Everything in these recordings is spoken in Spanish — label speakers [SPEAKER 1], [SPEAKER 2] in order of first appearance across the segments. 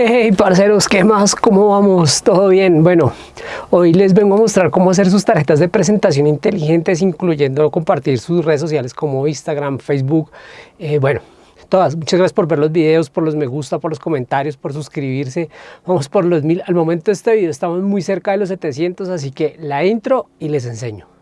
[SPEAKER 1] Hey parceros, ¿qué más? ¿Cómo vamos? ¿Todo bien? Bueno, hoy les vengo a mostrar cómo hacer sus tarjetas de presentación inteligentes, incluyendo compartir sus redes sociales como Instagram, Facebook, eh, bueno, todas. Muchas gracias por ver los videos, por los me gusta, por los comentarios, por suscribirse. Vamos por los mil. Al momento de este video estamos muy cerca de los 700, así que la intro y les enseño.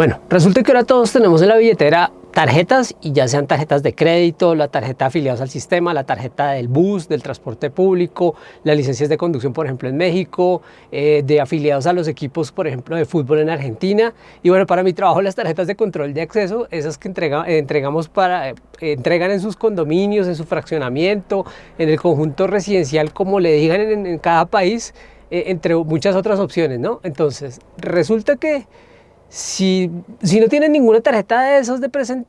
[SPEAKER 1] Bueno, resulta que ahora todos tenemos en la billetera tarjetas y ya sean tarjetas de crédito, la tarjeta afiliados al sistema, la tarjeta del bus, del transporte público, las licencias de conducción, por ejemplo, en México, eh, de afiliados a los equipos, por ejemplo, de fútbol en Argentina. Y bueno, para mi trabajo las tarjetas de control de acceso, esas que entrega, eh, entregamos para, eh, entregan en sus condominios, en su fraccionamiento, en el conjunto residencial, como le digan en, en cada país, entre muchas otras opciones, ¿no? Entonces, resulta que si, no tienen ninguna tarjeta de esos de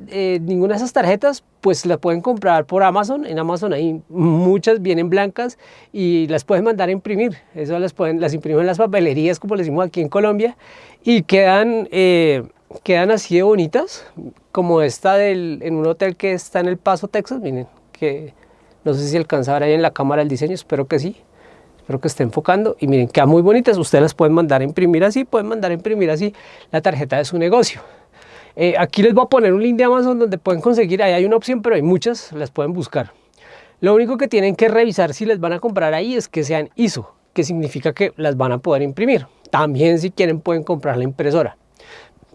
[SPEAKER 1] eh, ninguna de esas tarjetas, pues la pueden comprar por Amazon. En Amazon hay muchas, vienen blancas y las pueden mandar a imprimir. Eso las, pueden, las imprimen en las papelerías, como les decimos aquí en Colombia, y quedan, eh, quedan así de bonitas, como esta del, en un hotel que está en El Paso, Texas. Miren, que no sé si alcanza ahí en la cámara el diseño, espero que sí. Espero que esté enfocando y miren, quedan muy bonitas. Ustedes las pueden mandar a imprimir así, pueden mandar a imprimir así la tarjeta de su negocio. Eh, aquí les voy a poner un link de Amazon donde pueden conseguir, ahí hay una opción, pero hay muchas, las pueden buscar. Lo único que tienen que revisar si les van a comprar ahí es que sean ISO, que significa que las van a poder imprimir. También si quieren pueden comprar la impresora,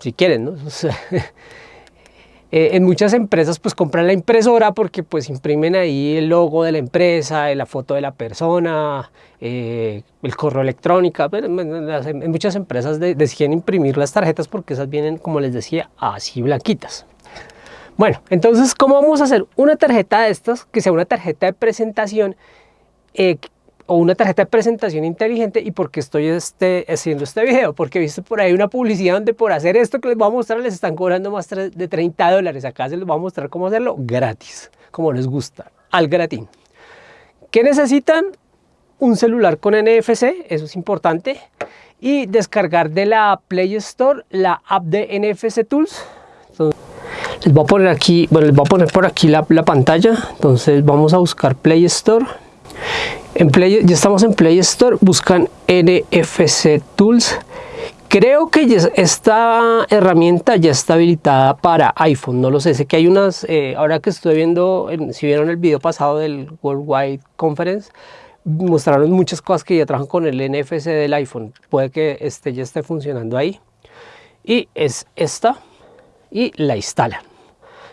[SPEAKER 1] si quieren, ¿no? Eh, en muchas empresas pues compran la impresora porque pues imprimen ahí el logo de la empresa, la foto de la persona, eh, el correo electrónico. Pero en, muchas empresas deciden imprimir las tarjetas porque esas vienen, como les decía, así blanquitas. Bueno, entonces, ¿cómo vamos a hacer una tarjeta de estas que sea una tarjeta de presentación eh, o una tarjeta de presentación inteligente y por qué estoy este, haciendo este video, porque he visto por ahí una publicidad donde por hacer esto que les voy a mostrar les están cobrando más de 30 dólares, acá se les voy a mostrar cómo hacerlo gratis, como les gusta, al gratín. ¿Qué necesitan? Un celular con NFC, eso es importante, y descargar de la Play Store la app de NFC Tools. les voy a poner aquí, bueno, les voy a poner por aquí la, la pantalla, entonces vamos a buscar Play Store en Play, ya estamos en Play Store, buscan NFC Tools. Creo que esta herramienta ya está habilitada para iPhone, no lo sé, sé que hay unas, eh, ahora que estoy viendo, si vieron el video pasado del Worldwide Conference, mostraron muchas cosas que ya trabajan con el NFC del iPhone, puede que este ya esté funcionando ahí. Y es esta, y la instalan.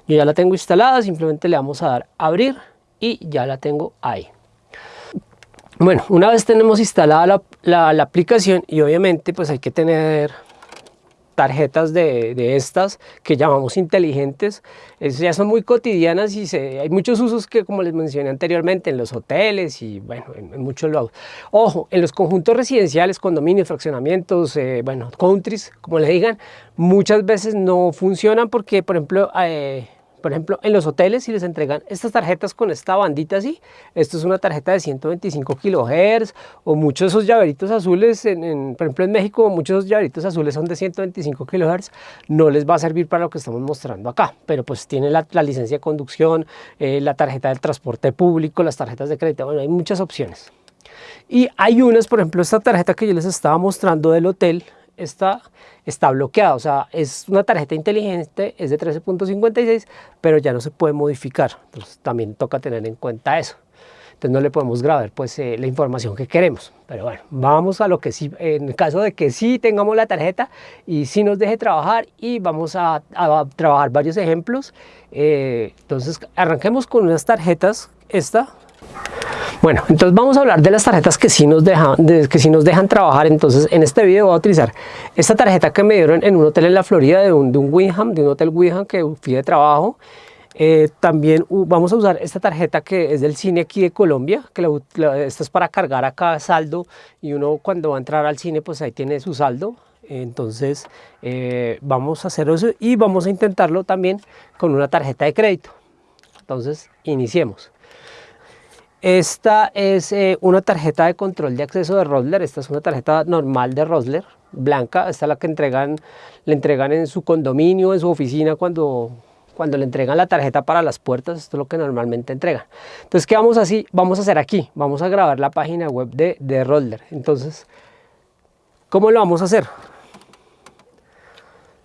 [SPEAKER 1] Yo ya la tengo instalada, simplemente le vamos a dar abrir y ya la tengo ahí. Bueno, una vez tenemos instalada la, aplicación y obviamente pues hay que tener tarjetas de, estas que llamamos inteligentes, ya son muy cotidianas y se, hay muchos usos que como les mencioné anteriormente en los hoteles y bueno, en, muchos lados. Ojo, en los conjuntos residenciales, condominios, fraccionamientos, eh, bueno, countries, como le digan, muchas veces no funcionan porque por ejemplo eh, por ejemplo, en los hoteles si les entregan estas tarjetas con esta bandita así, esto es una tarjeta de 125 kHz o muchos de esos llaveritos azules, en, por ejemplo en México muchos de esos llaveritos azules son de 125 kHz, no les va a servir para lo que estamos mostrando acá, pero pues tiene la, licencia de conducción, eh, la tarjeta del transporte público, las tarjetas de crédito, bueno, hay muchas opciones. Y hay unas, por ejemplo, esta tarjeta que yo les estaba mostrando del hotel, esta está bloqueada, o sea, es una tarjeta inteligente, es de 13.56, pero ya no se puede modificar, entonces también toca tener en cuenta eso. Entonces no le podemos grabar pues eh, la información que queremos, pero bueno, vamos a lo que sí, en el caso de que sí tengamos la tarjeta y sí nos deje trabajar y vamos a, trabajar varios ejemplos, eh, entonces arranquemos con unas tarjetas, esta bueno, entonces vamos a hablar de las tarjetas que sí nos dejan, que sí nos dejan trabajar. Entonces en este video voy a utilizar esta tarjeta que me dieron en un hotel en la Florida, de un, de un Winham, de un hotel Winham que fui de trabajo. Eh, también vamos a usar esta tarjeta que es del cine aquí de Colombia, que esta es para cargar acá saldo y uno cuando va a entrar al cine pues ahí tiene su saldo. Entonces eh, vamos a hacer eso y vamos a intentarlo también con una tarjeta de crédito. Entonces iniciemos. Esta es eh, una tarjeta de control de acceso de Rosler. Esta es una tarjeta normal de Rosler. blanca, esta es la que entregan, le entregan en su condominio, en su oficina cuando, cuando le entregan la tarjeta para las puertas, esto es lo que normalmente entregan. Entonces, ¿qué vamos a, hacer? vamos a hacer aquí? Vamos a grabar la página web de, de Roller. Entonces, ¿cómo lo vamos a hacer?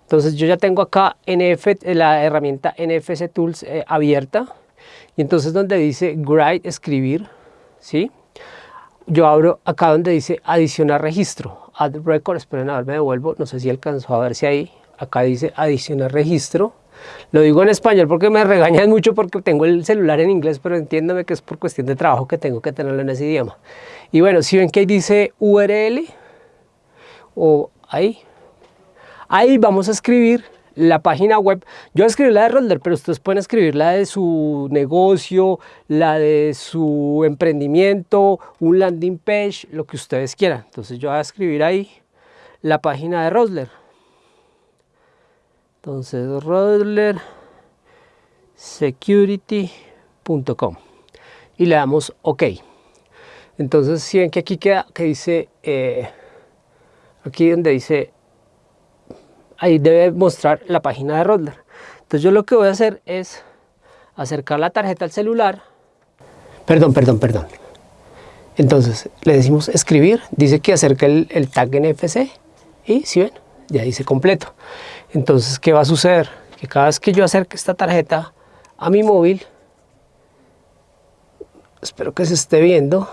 [SPEAKER 1] Entonces yo ya tengo acá la herramienta NFC Tools eh, abierta y entonces donde dice Write, escribir, ¿sí? Yo abro acá donde dice adicionar registro, add record, esperen a ver, me devuelvo, no sé si alcanzó a ver si ahí, acá dice adicionar registro, lo digo en español porque me regañan mucho porque tengo el celular en inglés, pero entiéndame que es por cuestión de trabajo que tengo que tenerlo en ese idioma. Y bueno, si ven que ahí dice URL, o ahí, Ahí vamos a escribir la página web. Yo escribir la de Rolder, pero ustedes pueden escribir la de su negocio, la de su emprendimiento, un landing page, lo que ustedes quieran. Entonces yo voy a escribir ahí la página de Rodler. Entonces Rodler security.com y le damos OK. Entonces si ven que aquí queda que dice, eh, aquí donde dice ahí debe mostrar la página de Rodler. Entonces yo lo que voy a hacer es acercar la tarjeta al celular. Perdón, perdón, perdón. Entonces le decimos escribir, dice que acerque el, tag NFC y si ven, ya dice completo. Entonces, ¿qué va a suceder? Que cada vez que yo acerque esta tarjeta a mi móvil, espero que se esté viendo,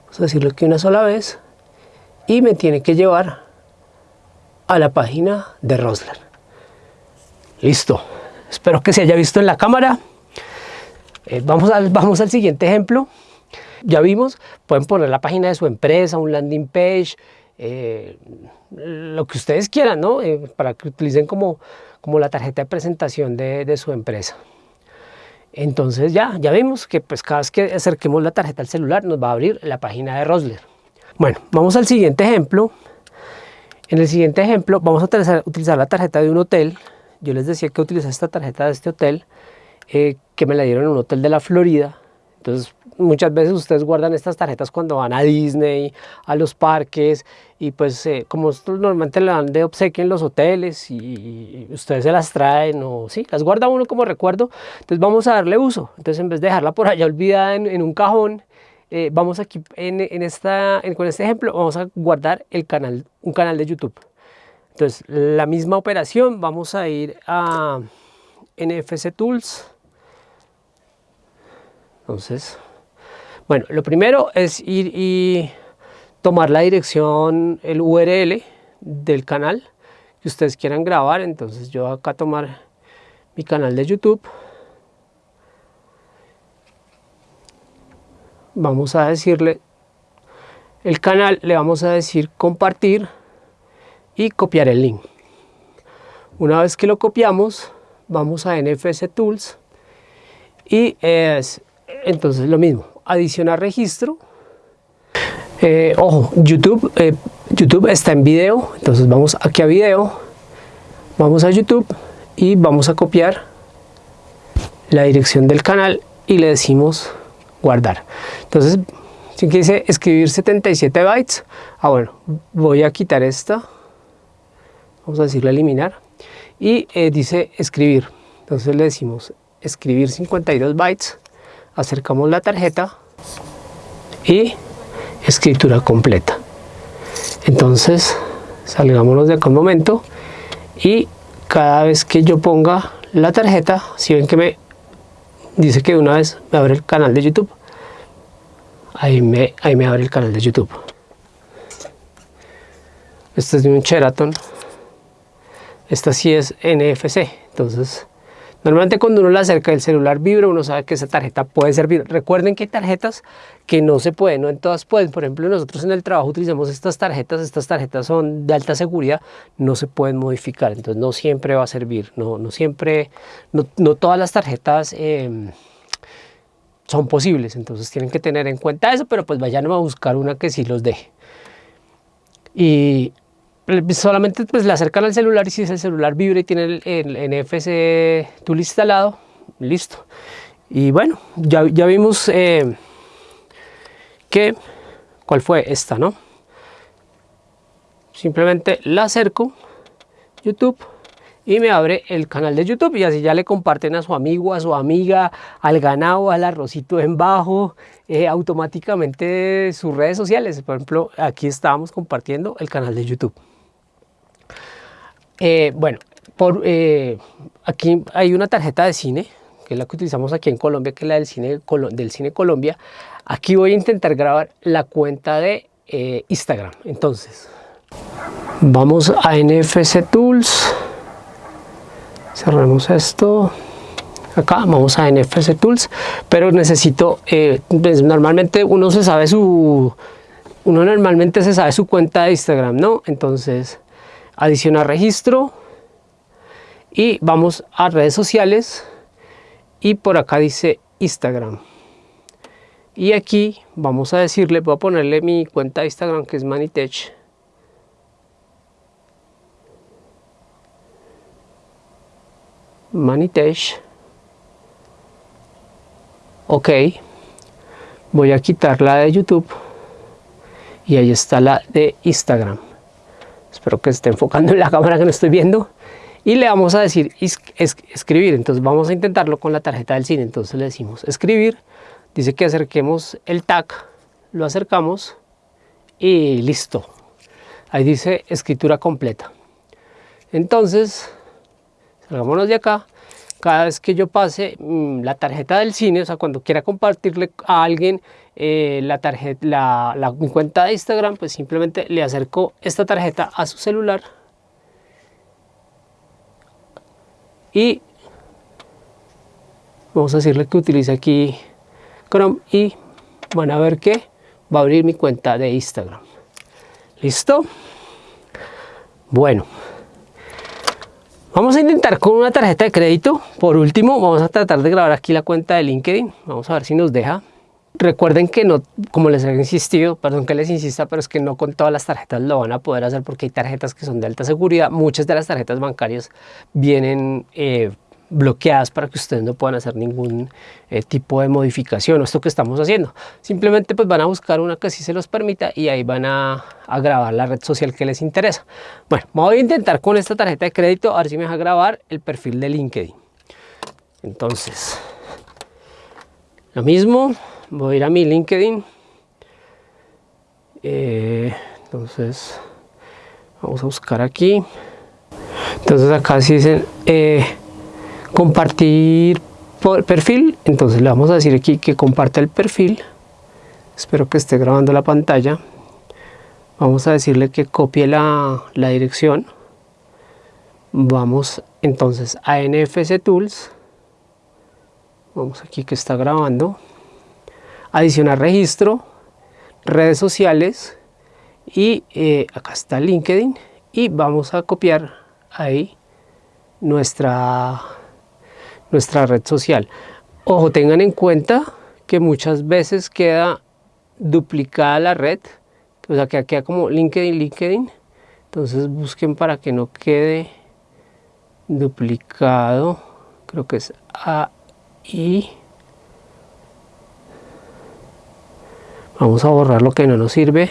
[SPEAKER 1] vamos a decirlo aquí una sola vez, y me tiene que llevar a la página de Rosler. Listo. Espero que se haya visto en la cámara. Eh, vamos, al, siguiente ejemplo. Ya vimos, pueden poner la página de su empresa, un landing page, eh, lo que ustedes quieran, ¿no? Eh, para que utilicen como, como la tarjeta de presentación de, de, su empresa. Entonces ya, ya vimos que pues cada vez que acerquemos la tarjeta al celular nos va a abrir la página de Rosler. Bueno, vamos al siguiente ejemplo. En el siguiente ejemplo vamos a utilizar, la tarjeta de un hotel. Yo les decía que utilicé esta tarjeta de este hotel, eh, que me la dieron en un hotel de la Florida. Entonces muchas veces ustedes guardan estas tarjetas cuando van a Disney, a los parques y pues eh, como normalmente le dan de obsequio en los hoteles y, ustedes se las traen o sí, las guarda uno como recuerdo, entonces vamos a darle uso. Entonces en vez de dejarla por allá olvidada en un cajón, eh, vamos aquí en, esta, con este ejemplo, vamos a guardar el canal, un canal de YouTube. Entonces, la misma operación, vamos a ir a NFC Tools. Entonces, bueno, lo primero es ir y tomar la dirección, el URL del canal que ustedes quieran grabar. Entonces, yo acá tomar mi canal de YouTube. Vamos a decirle el canal, le vamos a decir compartir y copiar el link. Una vez que lo copiamos, vamos a NFC Tools y es entonces lo mismo, adicionar registro. Eh, ojo, YouTube, eh, YouTube está en video, entonces vamos aquí a video, vamos a YouTube y vamos a copiar la dirección del canal y le decimos guardar. Entonces, si quise escribir 77 bytes, ah bueno, voy a quitar esta, vamos a decirle eliminar, y eh, dice escribir. Entonces le decimos escribir 52 bytes, acercamos la tarjeta y escritura completa. Entonces, salgámonos de acá un momento y cada vez que yo ponga la tarjeta, si ven que me dice que una vez me abre el canal de YouTube. Ahí me, ahí me abre el canal de YouTube. Este es de un Sheraton. Esta sí es NFC. Entonces, normalmente cuando uno la acerca el celular vibra, uno sabe que esa tarjeta puede servir. Recuerden que hay tarjetas que no se pueden, no en todas pueden. Por ejemplo, nosotros en el trabajo utilizamos estas tarjetas. Estas tarjetas son de alta seguridad, no se pueden modificar. Entonces, no siempre va a servir. No, no siempre, no, todas las tarjetas... Eh, son posibles, entonces tienen que tener en cuenta eso, pero pues vayan a buscar una que sí los deje. Y solamente pues le acercan al celular y si el celular vibra y tiene el, NFC tool instalado, listo. Y bueno, ya, ya vimos eh, que, ¿cuál fue esta, no? simplemente la acerco, YouTube, y me abre el canal de YouTube y así ya le comparten a su amigo, a su amiga, al ganado, al arrocito en bajo, eh, automáticamente sus redes sociales. Por ejemplo, aquí estábamos compartiendo el canal de YouTube. Eh, bueno, por, eh, aquí hay una tarjeta de cine, que es la que utilizamos aquí en Colombia, que es la del cine, Colombia. Aquí voy a intentar grabar la cuenta de Instagram. Entonces, vamos a NFC Tools cerramos esto acá vamos a NFC Tools pero necesito eh, pues, normalmente uno se sabe su uno normalmente se sabe su cuenta de Instagram no entonces adicionar registro y vamos a redes sociales y por acá dice Instagram y aquí vamos a decirle voy a ponerle mi cuenta de Instagram que es Manitech Manitesh. Ok. Voy a quitar la de YouTube. Y ahí está la de Instagram. Espero que esté enfocando en la cámara que no estoy viendo. Y le vamos a decir escribir. Entonces vamos a intentarlo con la tarjeta del cine. Entonces le decimos escribir. Dice que acerquemos el tag. Lo acercamos. Y listo. Ahí dice escritura completa. Entonces Salgámonos de acá. Cada vez que yo pase mm, la tarjeta del cine, o sea, cuando quiera compartirle a alguien eh, la tarjeta, la, mi cuenta de Instagram, pues simplemente le acerco esta tarjeta a su celular y vamos a decirle que utilice aquí Chrome y van a ver que va a abrir mi cuenta de Instagram. ¿Listo? Bueno. Vamos a intentar con una tarjeta de crédito. Por último, vamos a tratar de grabar aquí la cuenta de LinkedIn. Vamos a ver si nos deja. Recuerden que no, como les he insistido, perdón que les insista, pero es que no con todas las tarjetas lo van a poder hacer porque hay tarjetas que son de alta seguridad. Muchas de las tarjetas bancarias vienen eh, bloqueadas para que ustedes no puedan hacer ningún eh, tipo de modificación o esto que estamos haciendo. Simplemente pues van a buscar una que sí se los permita y ahí van a, grabar la red social que les interesa. Bueno, voy a intentar con esta tarjeta de crédito a ver si me deja grabar el perfil de LinkedIn. Entonces, lo mismo, voy a ir a mi LinkedIn. Eh, entonces, vamos a buscar aquí. Entonces acá sí dicen... Eh, compartir perfil. Entonces le vamos a decir aquí que comparta el perfil. Espero que esté grabando la pantalla. Vamos a decirle que copie la, la dirección. Vamos entonces a NFC Tools. Vamos aquí que está grabando adicionar registro redes sociales y eh, acá está LinkedIn y vamos a copiar ahí nuestra nuestra red social. Ojo, tengan en cuenta que muchas veces queda duplicada la red, o sea que queda como LinkedIn, LinkedIn, entonces busquen para que no quede duplicado, creo que es ahí. Vamos a borrar lo que no nos sirve.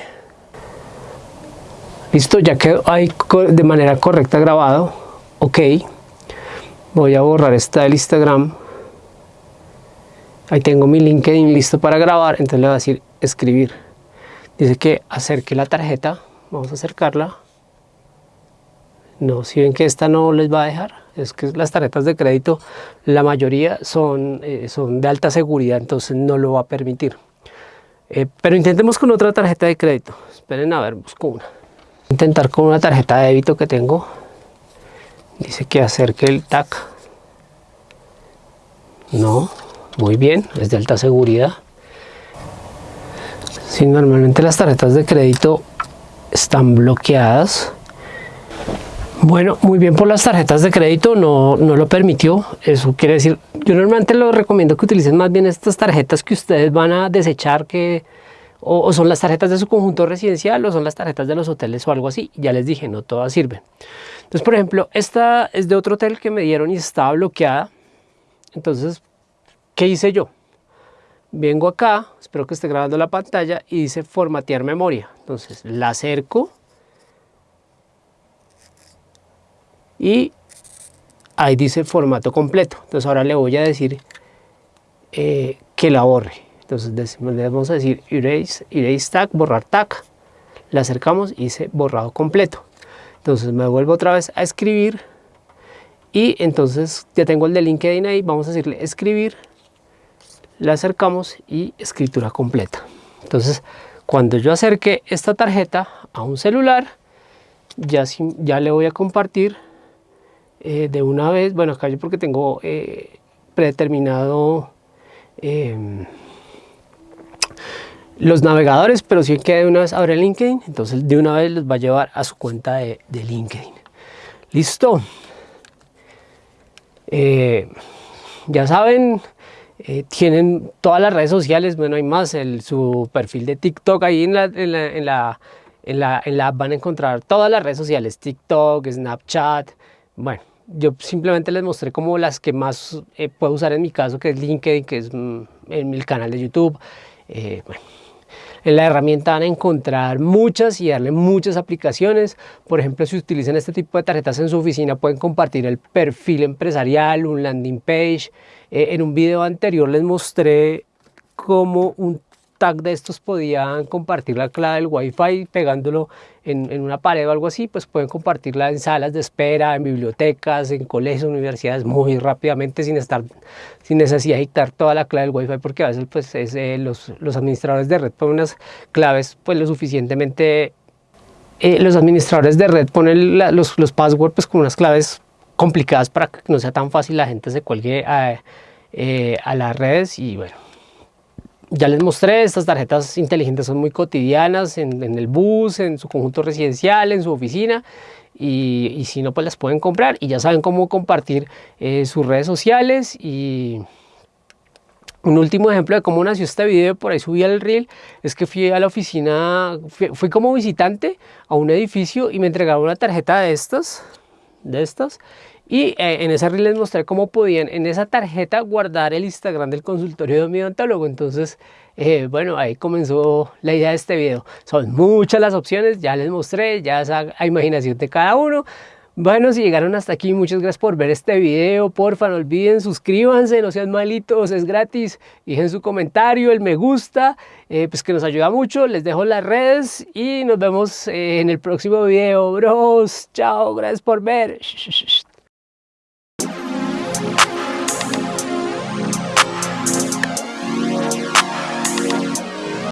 [SPEAKER 1] Listo, ya quedó ahí de manera correcta grabado. Ok. Voy a borrar esta del Instagram. Ahí tengo mi LinkedIn listo para grabar. Entonces le voy a decir escribir. Dice que acerque la tarjeta. Vamos a acercarla. No, si ven que esta no les va a dejar es que las tarjetas de crédito la mayoría son, eh, son de alta seguridad entonces no lo va a permitir eh, pero intentemos con otra tarjeta de crédito. Esperen a ver, busco una. Intentar con una tarjeta de débito que tengo. Dice que acerque el TAC. No, muy bien, es de alta seguridad. Si normalmente las tarjetas de crédito están bloqueadas bueno, muy bien por las tarjetas de crédito, no, no lo permitió. Eso quiere decir, yo normalmente lo recomiendo que utilicen más bien estas tarjetas que ustedes van a desechar, que o, son las tarjetas de su conjunto residencial o son las tarjetas de los hoteles o algo así. Ya les dije, no todas sirven. Entonces, por ejemplo, esta es de otro hotel que me dieron y estaba bloqueada. Entonces, ¿qué hice yo? Vengo acá, espero que esté grabando la pantalla y dice formatear memoria. Entonces, la acerco y ahí dice formato completo. Entonces ahora le voy a decir eh, que la borre. Entonces le vamos a decir erase, erase tag, borrar tag. Le acercamos y dice borrado completo. Entonces me vuelvo otra vez a escribir y entonces ya tengo el de LinkedIn ahí. Vamos a decirle escribir. Le acercamos y escritura completa. Entonces cuando yo acerque esta tarjeta a un celular, ya, ya le voy a compartir eh, de una vez, bueno acá yo porque tengo eh, predeterminado em, los navegadores, pero si que de una vez abre LinkedIn, entonces de una vez les va a llevar a su cuenta de, LinkedIn. Listo. Eh, ya saben, tienen todas las redes sociales, bueno hay más, el, su perfil de TikTok ahí en la, en la, en la en la, en la, app van a encontrar todas las redes sociales, TikTok, Snapchat, bueno, yo simplemente les mostré como las que más eh, puedo usar en mi caso, que es LinkedIn, que es mm, en mi canal de YouTube. Eh, en la herramienta van a encontrar muchas y darle muchas aplicaciones. Por ejemplo, si utilizan este tipo de tarjetas en su oficina, pueden compartir el perfil empresarial, un landing page. Eh, en un video anterior les mostré cómo un tag de estos podían compartir la clave del wifi pegándolo en, una pared o algo así, pues pueden compartirla en salas de espera, en bibliotecas, en colegios, universidades muy rápidamente sin estar sin necesidad de dictar toda la clave del wifi porque a veces pues es, eh, los, los, administradores de red ponen unas claves pues lo suficientemente eh, los administradores de red ponen los, los passwords pues con unas claves complicadas para que no sea tan fácil la gente se cuelgue a, eh, a las redes y bueno ya les mostré, estas tarjetas inteligentes son muy cotidianas en, el bus, en su conjunto residencial, en su oficina y, si no pues las pueden comprar y ya saben cómo compartir eh, sus redes sociales y un último ejemplo de cómo nació este video, por ahí subí al reel, es que fui a la oficina, fui, como visitante a un edificio y me entregaron una tarjeta de estas, de estas y eh, en esa reel les mostré cómo podían en esa tarjeta guardar el Instagram del consultorio de odontólogo. Entonces, eh, bueno, ahí comenzó la idea de este video. Son muchas las opciones, ya les mostré, ya es a imaginación de cada uno. Bueno, si llegaron hasta aquí, muchas gracias por ver este video. Porfa, no olviden, suscríbanse, no sean malitos, es gratis. Dejen su comentario, el me gusta, eh, pues que nos ayuda mucho. Les dejo las redes y nos vemos en el próximo video, bros. Chao, gracias por ver.